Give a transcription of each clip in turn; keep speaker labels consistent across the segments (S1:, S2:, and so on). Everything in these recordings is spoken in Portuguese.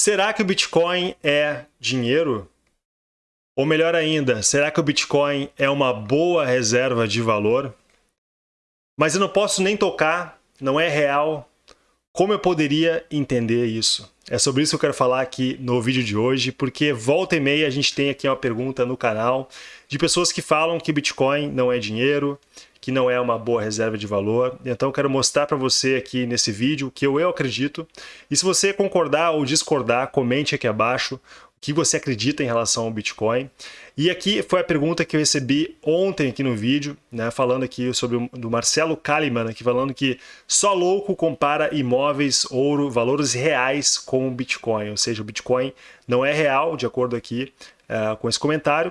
S1: Será que o Bitcoin é dinheiro? Ou melhor ainda, será que o Bitcoin é uma boa reserva de valor? Mas eu não posso nem tocar, não é real. Como eu poderia entender isso? É sobre isso que eu quero falar aqui no vídeo de hoje, porque volta e meia a gente tem aqui uma pergunta no canal de pessoas que falam que Bitcoin não é dinheiro, que não é uma boa reserva de valor. Então eu quero mostrar para você aqui nesse vídeo que eu, eu acredito. E se você concordar ou discordar, comente aqui abaixo o que você acredita em relação ao Bitcoin. E aqui foi a pergunta que eu recebi ontem aqui no vídeo, né, falando aqui sobre o do Marcelo Kalimann, aqui falando que só louco compara imóveis, ouro, valores reais com o Bitcoin, ou seja, o Bitcoin não é real, de acordo aqui uh, com esse comentário.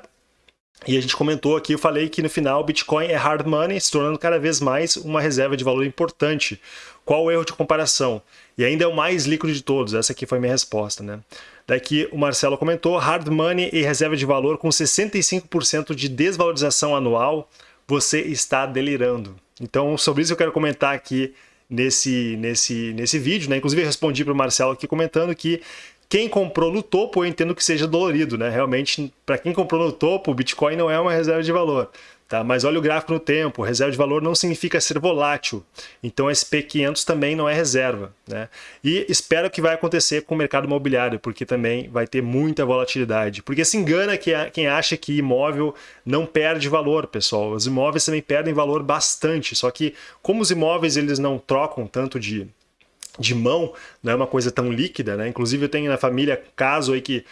S1: E a gente comentou aqui, eu falei que no final o Bitcoin é hard money, se tornando cada vez mais uma reserva de valor importante. Qual o erro de comparação? E ainda é o mais líquido de todos, essa aqui foi a minha resposta. Né? Daqui o Marcelo comentou, hard money e reserva de valor com 65% de desvalorização anual, você está delirando. Então sobre isso eu quero comentar aqui nesse, nesse, nesse vídeo. Né? Inclusive eu respondi para o Marcelo aqui comentando que quem comprou no topo, eu entendo que seja dolorido, né? Realmente, para quem comprou no topo, o Bitcoin não é uma reserva de valor. Tá? Mas olha o gráfico no tempo, reserva de valor não significa ser volátil, então SP500 também não é reserva. Né? E espero que vai acontecer com o mercado imobiliário, porque também vai ter muita volatilidade. Porque se engana quem acha que imóvel não perde valor, pessoal. Os imóveis também perdem valor bastante, só que como os imóveis eles não trocam tanto de, de mão, não é uma coisa tão líquida, né? Inclusive eu tenho na família caso aí que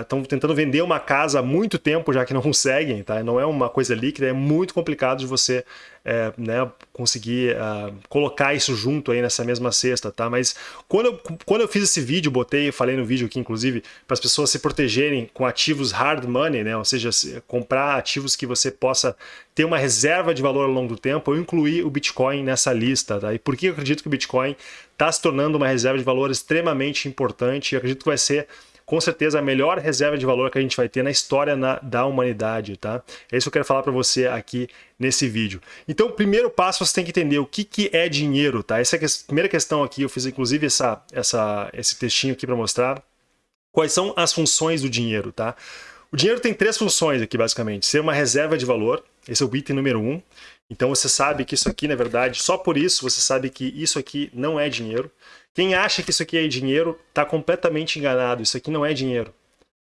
S1: estão uh, tentando vender uma casa há muito tempo já que não conseguem, tá? Não é uma coisa líquida, é muito complicado de você é, né, conseguir uh, colocar isso junto aí nessa mesma cesta, tá? Mas quando eu, quando eu fiz esse vídeo, botei, falei no vídeo aqui inclusive, para as pessoas se protegerem com ativos hard money, né? Ou seja, comprar ativos que você possa ter uma reserva de valor ao longo do tempo, eu incluí o Bitcoin nessa lista, tá? E por que eu acredito que o Bitcoin está se tornando uma reserva de valor extremamente importante e acredito que vai ser com certeza a melhor reserva de valor que a gente vai ter na história na, da humanidade, tá? É isso que eu quero falar para você aqui nesse vídeo. Então, primeiro passo você tem que entender o que, que é dinheiro, tá? Essa é a primeira questão aqui, eu fiz inclusive essa, essa, esse textinho aqui para mostrar quais são as funções do dinheiro, tá? O dinheiro tem três funções aqui, basicamente. Ser uma reserva de valor, esse é o item número um. Então você sabe que isso aqui, na verdade, só por isso você sabe que isso aqui não é dinheiro. Quem acha que isso aqui é dinheiro está completamente enganado. Isso aqui não é dinheiro.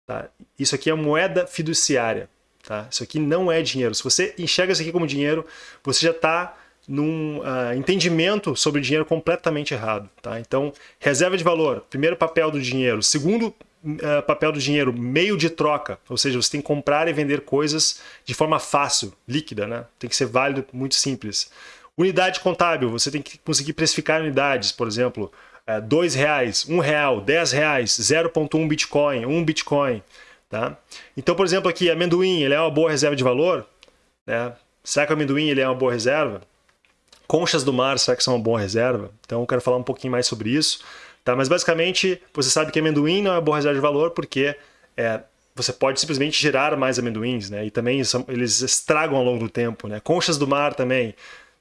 S1: Tá? Isso aqui é moeda fiduciária. Tá? Isso aqui não é dinheiro. Se você enxerga isso aqui como dinheiro, você já está num uh, entendimento sobre dinheiro completamente errado. Tá? Então, reserva de valor, primeiro papel do dinheiro. Segundo uh, papel do dinheiro, meio de troca. Ou seja, você tem que comprar e vender coisas de forma fácil, líquida. Né? Tem que ser válido, muito simples. Unidade contábil, você tem que conseguir precificar unidades, por exemplo, é, dois reais, um real, dez reais, 0.1 Bitcoin, um Bitcoin. Tá? Então, por exemplo, aqui, amendoim, ele é uma boa reserva de valor? Né? Será que o amendoim ele é uma boa reserva? Conchas do mar, será que são uma boa reserva? Então, eu quero falar um pouquinho mais sobre isso. Tá? Mas, basicamente, você sabe que amendoim não é boa reserva de valor porque é, você pode simplesmente gerar mais amendoins, né? E também eles estragam ao longo do tempo, né? Conchas do mar também.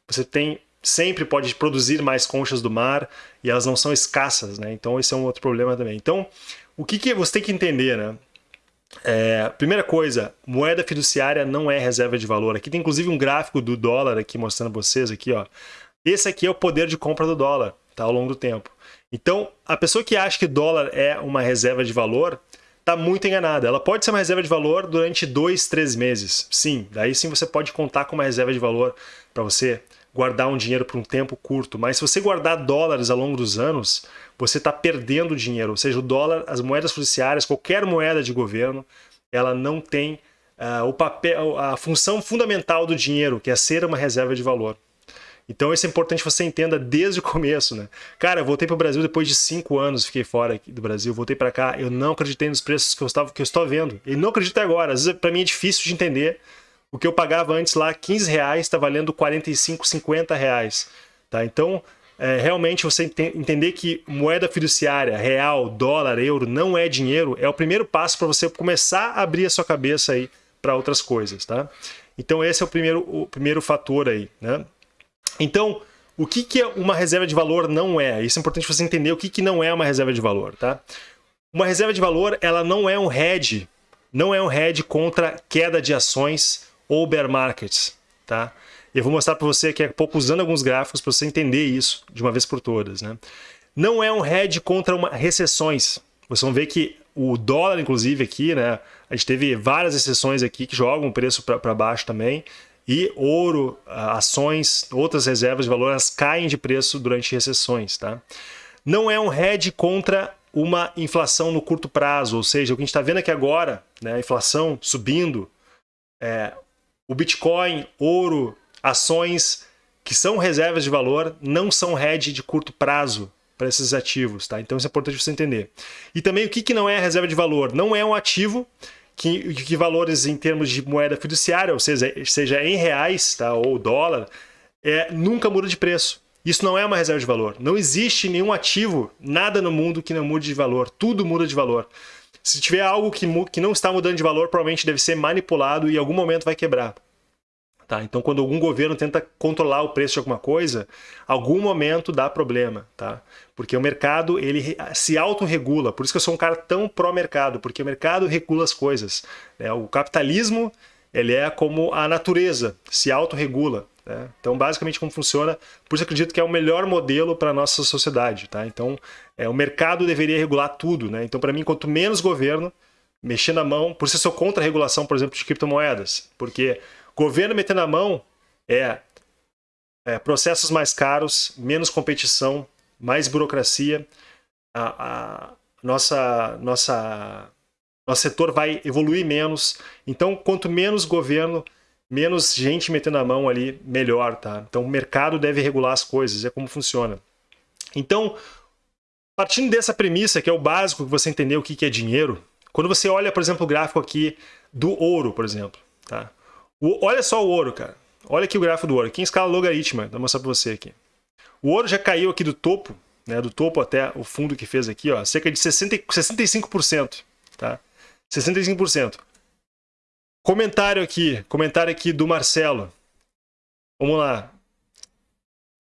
S1: Você tem sempre pode produzir mais conchas do mar e elas não são escassas, né? Então esse é um outro problema também. Então, o que, que você tem que entender, né? É, primeira coisa, moeda fiduciária não é reserva de valor. Aqui tem inclusive um gráfico do dólar aqui mostrando vocês aqui, ó. Esse aqui é o poder de compra do dólar, tá? Ao longo do tempo. Então, a pessoa que acha que dólar é uma reserva de valor, está muito enganada. Ela pode ser uma reserva de valor durante dois, três meses. Sim, daí sim você pode contar com uma reserva de valor para você guardar um dinheiro por um tempo curto, mas se você guardar dólares ao longo dos anos, você está perdendo dinheiro. Ou seja, o dólar, as moedas fiduciárias, qualquer moeda de governo, ela não tem uh, o papel, a função fundamental do dinheiro, que é ser uma reserva de valor. Então isso é importante que você entenda desde o começo, né? Cara, eu voltei para o Brasil depois de cinco anos, fiquei fora do Brasil, voltei para cá, eu não acreditei nos preços que eu, estava, que eu estou vendo. E não acredito agora, às vezes para mim é difícil de entender o que eu pagava antes lá, 15 reais, está valendo 45, 50 reais. Tá? Então, é, realmente você entender que moeda fiduciária, real, dólar, euro, não é dinheiro, é o primeiro passo para você começar a abrir a sua cabeça aí para outras coisas. Tá? Então esse é o primeiro, o primeiro fator aí. Né? Então, o que, que é uma reserva de valor não é? Isso é importante você entender o que, que não é uma reserva de valor. Tá? Uma reserva de valor, ela não é um hedge, não é um hedge contra queda de ações ou bear markets, tá? Eu vou mostrar para você aqui a pouco usando alguns gráficos para você entender isso de uma vez por todas, né? Não é um hedge contra uma, recessões. Vocês vão ver que o dólar, inclusive, aqui, né? A gente teve várias exceções aqui que jogam o preço para baixo também. E ouro, ações, outras reservas de valor, elas caem de preço durante recessões, tá? Não é um hedge contra uma inflação no curto prazo, ou seja, o que a gente está vendo aqui agora, né, a inflação subindo, é, o Bitcoin, ouro, ações que são reservas de valor não são hedge de curto prazo para esses ativos, tá? Então isso é importante você entender. E também o que, que não é reserva de valor? Não é um ativo que, que valores em termos de moeda fiduciária, ou seja, seja em reais tá, ou dólar, é, nunca muda de preço. Isso não é uma reserva de valor. Não existe nenhum ativo, nada no mundo que não mude de valor. Tudo muda de valor. Se tiver algo que, que não está mudando de valor, provavelmente deve ser manipulado e em algum momento vai quebrar. Tá? Então, quando algum governo tenta controlar o preço de alguma coisa, algum momento dá problema, tá? Porque o mercado ele se autorregula. Por isso que eu sou um cara tão pró-mercado, porque o mercado regula as coisas. Né? O capitalismo ele é como a natureza, se autorregula. Né? Então, basicamente, como funciona, por isso acredito que é o melhor modelo para a nossa sociedade. Tá? Então, é, o mercado deveria regular tudo. Né? Então, para mim, quanto menos governo mexer na mão, por isso eu sou contra a regulação, por exemplo, de criptomoedas, porque Governo metendo a mão é, é processos mais caros, menos competição, mais burocracia. A, a, nossa, nossa, nosso setor vai evoluir menos. Então, quanto menos governo, menos gente metendo a mão ali, melhor, tá? Então, o mercado deve regular as coisas, é como funciona. Então, partindo dessa premissa, que é o básico que você entender o que é dinheiro, quando você olha, por exemplo, o gráfico aqui do ouro, por exemplo, tá? O, olha só o ouro, cara. Olha aqui o gráfico do ouro. Aqui em escala logarítmica, vou mostrar para você aqui. O ouro já caiu aqui do topo, né, do topo até o fundo que fez aqui, ó, cerca de 60, 65%, tá? 65%. Comentário aqui, comentário aqui do Marcelo. Vamos lá.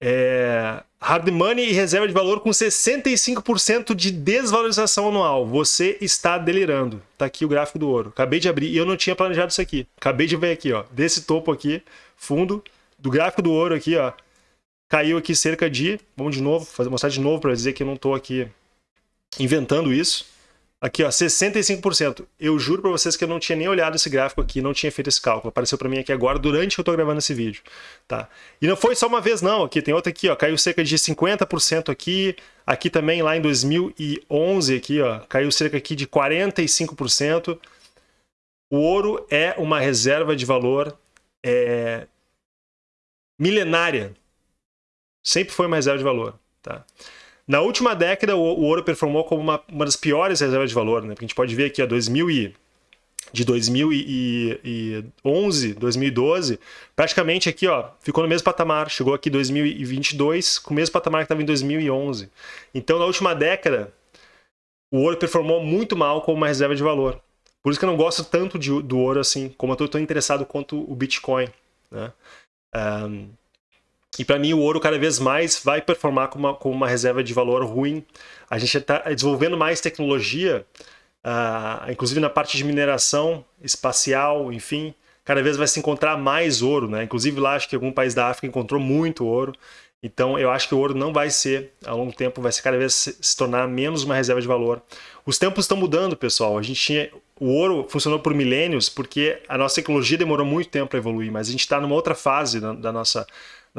S1: É, hard money e reserva de valor com 65% de desvalorização anual. Você está delirando. Tá aqui o gráfico do ouro. Acabei de abrir e eu não tinha planejado isso aqui. Acabei de ver aqui, ó. Desse topo aqui, fundo, do gráfico do ouro aqui, ó. Caiu aqui cerca de... Vamos de novo, fazer mostrar de novo para dizer que eu não estou aqui inventando isso. Aqui, ó, 65%. Eu juro para vocês que eu não tinha nem olhado esse gráfico aqui, não tinha feito esse cálculo. Apareceu para mim aqui agora, durante que eu estou gravando esse vídeo. Tá? E não foi só uma vez, não. Aqui tem outra aqui, ó, caiu cerca de 50% aqui. Aqui também, lá em 2011, aqui, ó, caiu cerca aqui de 45%. O ouro é uma reserva de valor é, milenária. Sempre foi uma reserva de valor. Tá? Na última década, o, ouro performou como uma, uma, das piores reservas de valor, né? Porque a gente pode ver aqui, ó, 2000 e, de 2011, 2012, praticamente aqui, ó, ficou no mesmo patamar. Chegou aqui 2022 com o mesmo patamar que estava em 2011. Então, na última década, o ouro performou muito mal como uma reserva de valor. Por isso que eu não gosto tanto de, do ouro assim, como eu estou tão interessado quanto o Bitcoin. Né? Um, e para mim o ouro cada vez mais vai performar como uma, como uma reserva de valor ruim. A gente está desenvolvendo mais tecnologia, uh, inclusive na parte de mineração espacial, enfim, cada vez vai se encontrar mais ouro, né? Inclusive lá acho que algum país da África encontrou muito ouro. Então eu acho que o ouro não vai ser, ao longo tempo, vai ser cada vez se, se tornar menos uma reserva de valor. Os tempos estão mudando, pessoal. A gente tinha o ouro funcionou por milênios porque a nossa tecnologia demorou muito tempo para evoluir, mas a gente está numa outra fase da, da nossa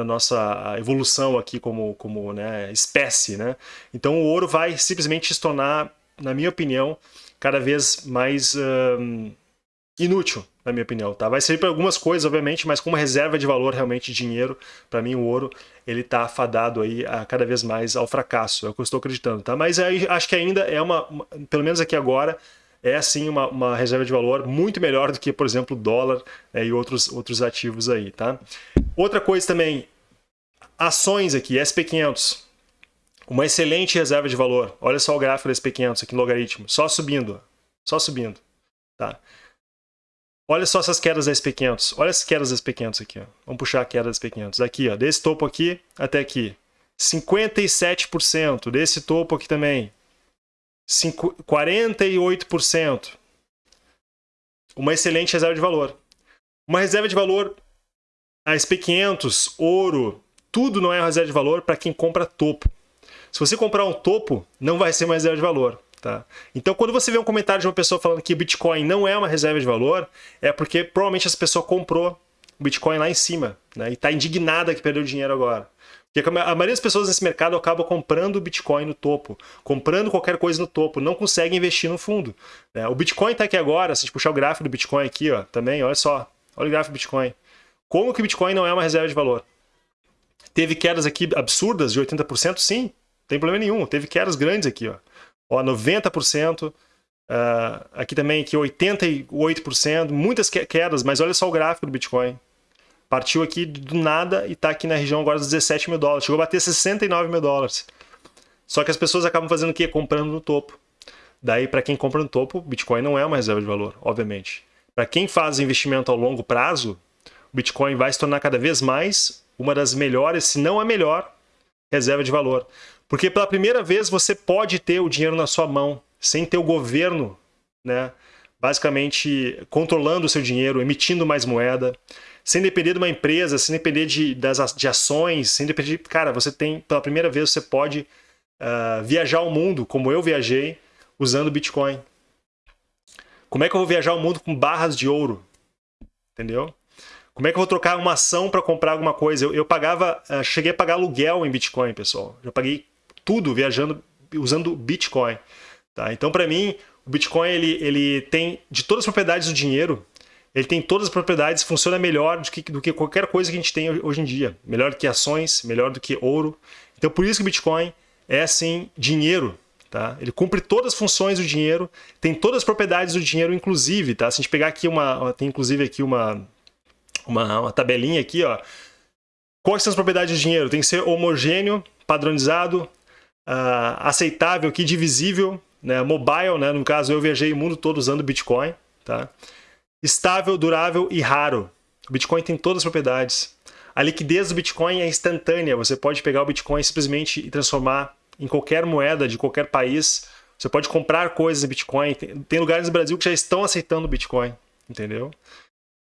S1: da nossa evolução aqui como, como né, espécie. Né? Então o ouro vai simplesmente se tornar, na minha opinião, cada vez mais inútil, na minha opinião. Tá? Vai servir para algumas coisas, obviamente, mas como reserva de valor, realmente, dinheiro, para mim o ouro ele está afadado aí a, cada vez mais ao fracasso, é o que eu estou acreditando. Tá? Mas aí, acho que ainda é uma pelo menos aqui agora, é sim uma, uma, reserva de valor muito melhor do que, por exemplo, dólar é, e outros, outros ativos aí, tá? Outra coisa também, ações aqui, SP500. Uma excelente reserva de valor. Olha só o gráfico da SP500 aqui logaritmo, só subindo, só subindo, tá? Olha só essas quedas da SP500. Olha as quedas da SP500 aqui, ó. Vamos puxar a queda da SP500. Aqui, ó, desse topo aqui até aqui. 57%. Desse topo aqui também, 48%. Uma excelente reserva de valor. Uma reserva de valor, a SP500, ouro, tudo não é reserva de valor para quem compra topo. Se você comprar um topo, não vai ser uma reserva de valor. Tá? Então, quando você vê um comentário de uma pessoa falando que Bitcoin não é uma reserva de valor, é porque provavelmente essa pessoa comprou Bitcoin lá em cima né? e está indignada que perdeu dinheiro agora. Porque a maioria das pessoas nesse mercado acaba comprando o Bitcoin no topo, comprando qualquer coisa no topo, não consegue investir no fundo. Né? O Bitcoin está aqui agora, se a gente puxar o gráfico do Bitcoin aqui, ó, também, olha só, olha o gráfico do Bitcoin. Como que o Bitcoin não é uma reserva de valor? Teve quedas aqui absurdas de 80%? Sim, não tem problema nenhum. Teve quedas grandes aqui, ó. Ó, 90%. Uh, ah, aqui também aqui 88%, muitas quedas, mas olha só o gráfico do Bitcoin. Partiu aqui do nada e está aqui na região agora dos 17 mil dólares. Chegou a bater 69 mil dólares. Só que as pessoas acabam fazendo o quê? Comprando no topo. Daí, para quem compra no topo, Bitcoin não é uma reserva de valor, obviamente. Para quem faz investimento ao longo prazo, o Bitcoin vai se tornar cada vez mais uma das melhores, se não a melhor, reserva de valor. Porque pela primeira vez você pode ter o dinheiro na sua mão, sem ter o governo, né, basicamente controlando o seu dinheiro, emitindo mais moeda sem depender de uma empresa, sem depender de, das, de ações, sem depender de... Cara, você tem, pela primeira vez, você pode uh, viajar o mundo, como eu viajei, usando Bitcoin. Como é que eu vou viajar o mundo com barras de ouro? Entendeu? Como é que eu vou trocar uma ação para comprar alguma coisa? Eu, eu pagava, uh, cheguei a pagar aluguel em Bitcoin, pessoal. Já paguei tudo viajando, usando Bitcoin. Tá? Então, para mim, o Bitcoin ele, ele tem, de todas as propriedades do dinheiro, ele tem todas as propriedades, funciona melhor do que, do que qualquer coisa que a gente tem hoje em dia. Melhor do que ações, melhor do que ouro. Então por isso que o Bitcoin é assim dinheiro. Tá? Ele cumpre todas as funções do dinheiro, tem todas as propriedades do dinheiro, inclusive. Tá? Se a gente pegar aqui uma. Tem inclusive aqui uma, uma, uma tabelinha aqui, ó. Quais são as propriedades do dinheiro? Tem que ser homogêneo, padronizado, uh, aceitável, aqui, divisível, né? mobile, né? no caso eu viajei o mundo todo usando Bitcoin. Tá? Estável, durável e raro. O Bitcoin tem todas as propriedades. A liquidez do Bitcoin é instantânea. Você pode pegar o Bitcoin simplesmente e transformar em qualquer moeda de qualquer país. Você pode comprar coisas em Bitcoin. Tem lugares no Brasil que já estão aceitando Bitcoin, entendeu?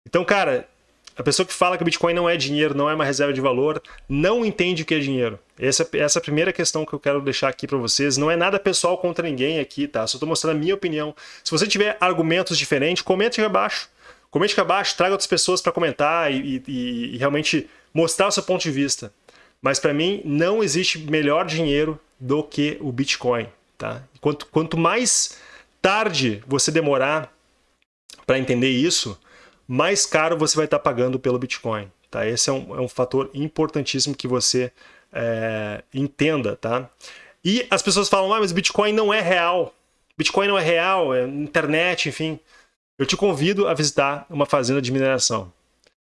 S1: Então, cara, a pessoa que fala que Bitcoin não é dinheiro, não é uma reserva de valor, não entende o que é dinheiro. Essa, essa é a primeira questão que eu quero deixar aqui para vocês. Não é nada pessoal contra ninguém aqui, tá? Só estou mostrando a minha opinião. Se você tiver argumentos diferentes, comente aqui abaixo. Comente aqui abaixo, traga outras pessoas para comentar e, e, e realmente mostrar o seu ponto de vista. Mas para mim, não existe melhor dinheiro do que o Bitcoin. Tá? Quanto, quanto mais tarde você demorar para entender isso, mais caro você vai estar pagando pelo Bitcoin. Tá? Esse é um, é um fator importantíssimo que você é, entenda. Tá? E as pessoas falam, ah, mas Bitcoin não é real. Bitcoin não é real, é internet, enfim. Eu te convido a visitar uma fazenda de mineração.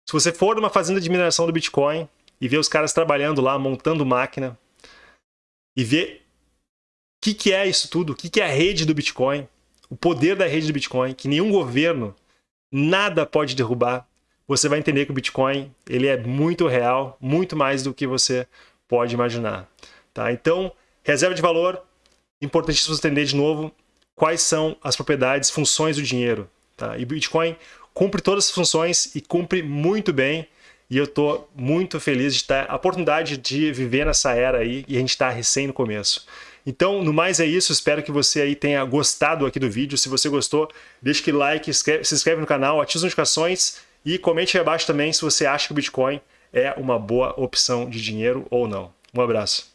S1: Se você for numa fazenda de mineração do Bitcoin e ver os caras trabalhando lá, montando máquina, e ver o que, que é isso tudo, o que, que é a rede do Bitcoin, o poder da rede do Bitcoin, que nenhum governo nada pode derrubar, você vai entender que o Bitcoin ele é muito real, muito mais do que você pode imaginar. Tá? Então, reserva de valor, importantíssimo você entender de novo quais são as propriedades, funções do dinheiro. Tá? E o Bitcoin cumpre todas as funções e cumpre muito bem. E eu estou muito feliz de ter a oportunidade de viver nessa era aí e a gente está recém no começo. Então, no mais é isso, espero que você aí tenha gostado aqui do vídeo. Se você gostou, deixe aquele like, se inscreve no canal, ative as notificações e comente aí abaixo também se você acha que o Bitcoin é uma boa opção de dinheiro ou não. Um abraço.